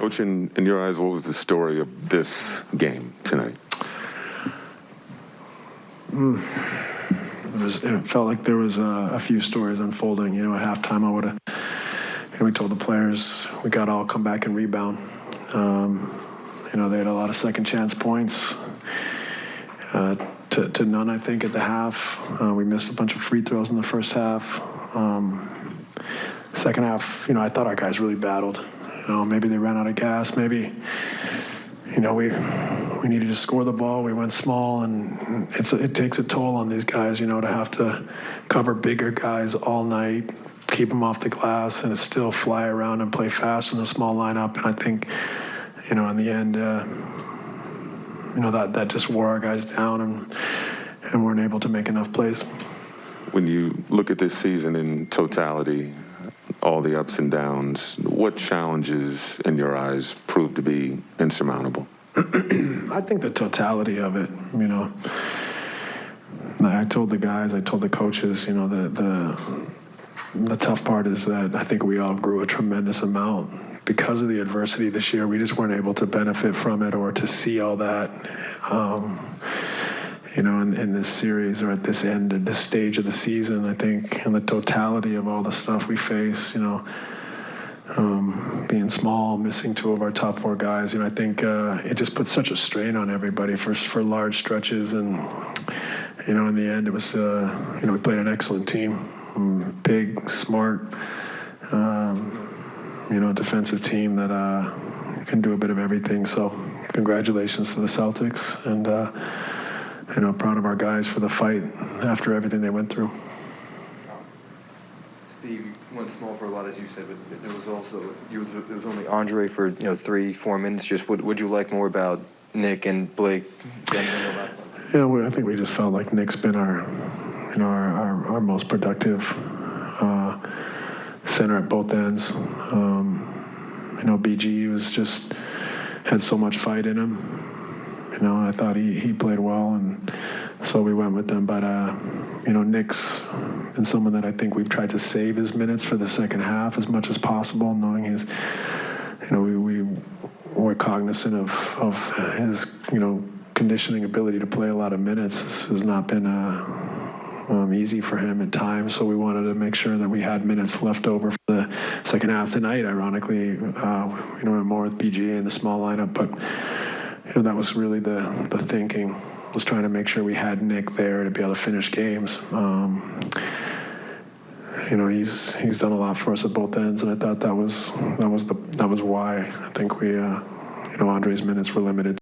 Coach, in, in your eyes, what was the story of this game tonight? It, was, it felt like there was a, a few stories unfolding. You know, at halftime, I would have, you know, we told the players we got to all come back and rebound. Um, you know, they had a lot of second chance points. Uh, to, to none, I think, at the half. Uh, we missed a bunch of free throws in the first half. Um, second half, you know, I thought our guys really battled. Know, maybe they ran out of gas. Maybe, you know, we we needed to score the ball. We went small, and it's it takes a toll on these guys. You know, to have to cover bigger guys all night, keep them off the glass, and still fly around and play fast in a small lineup. And I think, you know, in the end. Uh, you know that that just wore our guys down and and weren't able to make enough plays. When you look at this season in totality, all the ups and downs, what challenges in your eyes proved to be insurmountable? I think the totality of it, you know. I told the guys, I told the coaches, you know, the the the tough part is that I think we all grew a tremendous amount because of the adversity this year, we just weren't able to benefit from it or to see all that. Um, you know, in, in, this series or at this end, at this stage of the season, I think, and the totality of all the stuff we face, you know, um, being small, missing two of our top four guys, you know, I think uh, it just puts such a strain on everybody for for large stretches, and you know, in the end, it was, uh, you know, we played an excellent team, um, big, smart. Um, you know, defensive team that uh, can do a bit of everything. So congratulations to the Celtics, and uh, you know, proud of our guys for the fight after everything they went through. Steve went small for a lot, as you said, but there was also you, there was only Andre for you know three, four minutes. Just what would you like more about Nick and Blake? Yeah, I think we just felt like Nick's been our, you know, our, our, our most productive. Uh, center at both ends. Um, you know, BG was just had so much fight in him. You know, and I thought he, he played well, and so we went with them. But uh, you know, Nick's been someone that I think we've tried to save his minutes for the second half as much as possible, knowing his, you know, we, we were cognizant of of his, you know, conditioning ability to play a lot of minutes this has not been a um, easy for him at times. So we wanted to make sure that we had minutes left over for the second half tonight. Ironically, uh, you know, more with BG in the small lineup, but you know that was really the the thinking was trying to make sure we had Nick there to be able to finish games. Um, you know, he's he's done a lot for us at both ends, and I thought that was that was the that was why I think we, uh, you know, Andre's minutes were limited.